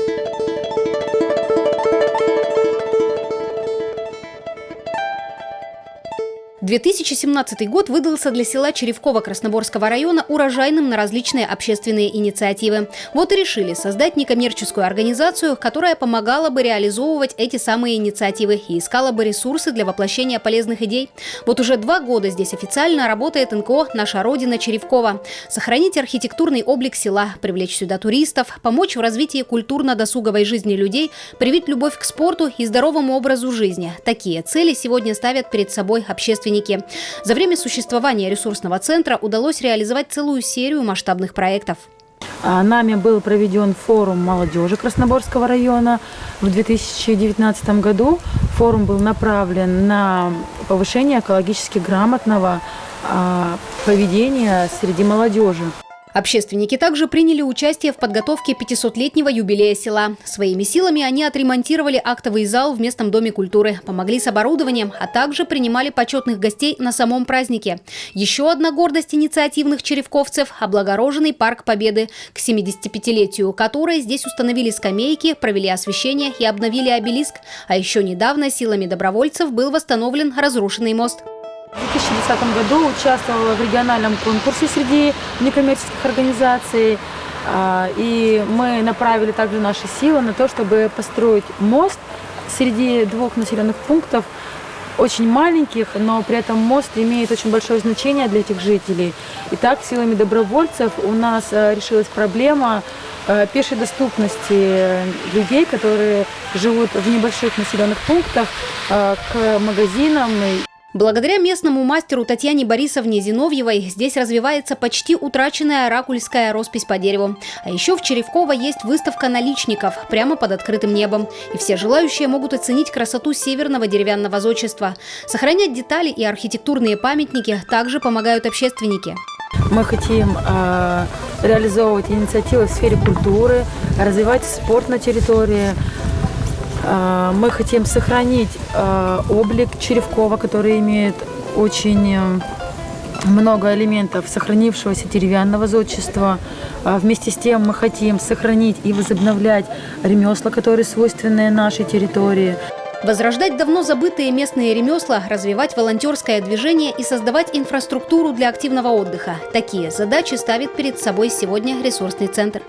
Thank you. 2017 год выдался для села Черевкова Красноборского района урожайным на различные общественные инициативы. Вот и решили создать некоммерческую организацию, которая помогала бы реализовывать эти самые инициативы и искала бы ресурсы для воплощения полезных идей. Вот уже два года здесь официально работает НКО «Наша Родина» Черевкова. Сохранить архитектурный облик села, привлечь сюда туристов, помочь в развитии культурно-досуговой жизни людей, привить любовь к спорту и здоровому образу жизни. Такие цели сегодня ставят перед собой общественники общественники. За время существования ресурсного центра удалось реализовать целую серию масштабных проектов. А, нами был проведен форум молодежи Красноборского района в 2019 году. Форум был направлен на повышение экологически грамотного а, поведения среди молодежи. Общественники также приняли участие в подготовке 500-летнего юбилея села. Своими силами они отремонтировали актовый зал в местном доме культуры, помогли с оборудованием, а также принимали почетных гостей на самом празднике. Еще одна гордость инициативных черевковцев – облагороженный парк Победы, к 75-летию которой здесь установили скамейки, провели освещение и обновили обелиск. А еще недавно силами добровольцев был восстановлен разрушенный мост. В 2010 году участвовала в региональном конкурсе среди некоммерческих организаций. А, и мы направили также наши силы на то, чтобы построить мост среди двух населенных пунктов, очень маленьких, но при этом мост имеет очень большое значение для этих жителей. Итак, силами добровольцев у нас э, решилась проблема э, пешей доступности людей, которые живут в небольших населенных пунктах, э, к магазинам Благодаря местному мастеру Татьяне Борисовне Зиновьевой здесь развивается почти утраченная оракульская роспись по дереву. А еще в Черевково есть выставка наличников прямо под открытым небом. И все желающие могут оценить красоту северного деревянного зодчества. Сохранять детали и архитектурные памятники также помогают общественники. Мы хотим э, реализовывать инициативы в сфере культуры, развивать спорт на территории, мы хотим сохранить а, облик Черевкова, который имеет очень э, много элементов сохранившегося деревянного зодчества. Вместе с тем мы хотим сохранить и возобновлять ремесла, которые свойственны нашей территории. Возрождать давно забытые местные ремесла, развивать волонтерское движение и создавать инфраструктуру для активного отдыха. Такие задачи ставит перед собой сегодня ресурсный центр.